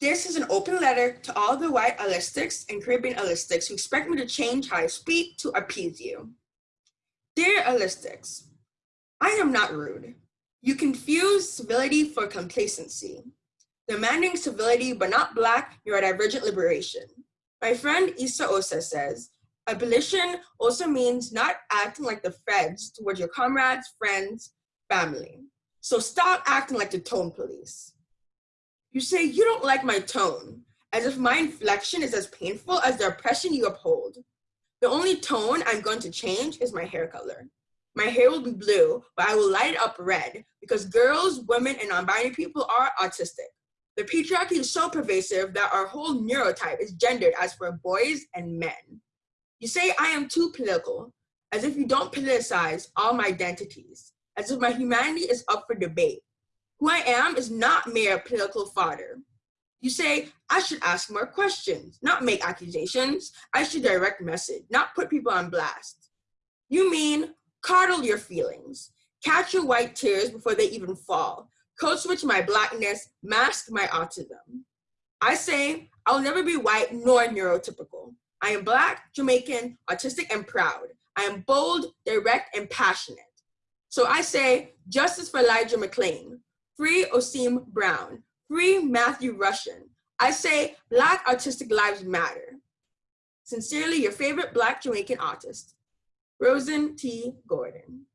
This is an open letter to all the white allistics and Caribbean allistics who expect me to change how I speak to appease you. Dear allistics, I am not rude. You confuse civility for complacency. Demanding civility but not black neurodivergent liberation. My friend Issa Osa says, abolition also means not acting like the feds towards your comrades, friends, family. So stop acting like the tone police. You say you don't like my tone, as if my inflection is as painful as the oppression you uphold. The only tone I'm going to change is my hair color. My hair will be blue, but I will light it up red because girls, women, and non-binary people are autistic. The patriarchy is so pervasive that our whole neurotype is gendered as for boys and men. You say I am too political, as if you don't politicize all my identities, as if my humanity is up for debate. Who I am is not mere political fodder. You say, I should ask more questions, not make accusations. I should direct message, not put people on blast. You mean coddle your feelings, catch your white tears before they even fall, code switch my blackness, mask my autism. I say, I'll never be white nor neurotypical. I am black, Jamaican, autistic, and proud. I am bold, direct, and passionate. So I say, justice for Elijah McClain, Free Osime Brown. Free Matthew Rushin. I say Black Autistic Lives Matter. Sincerely, your favorite Black Jamaican artist, Rosen T. Gordon.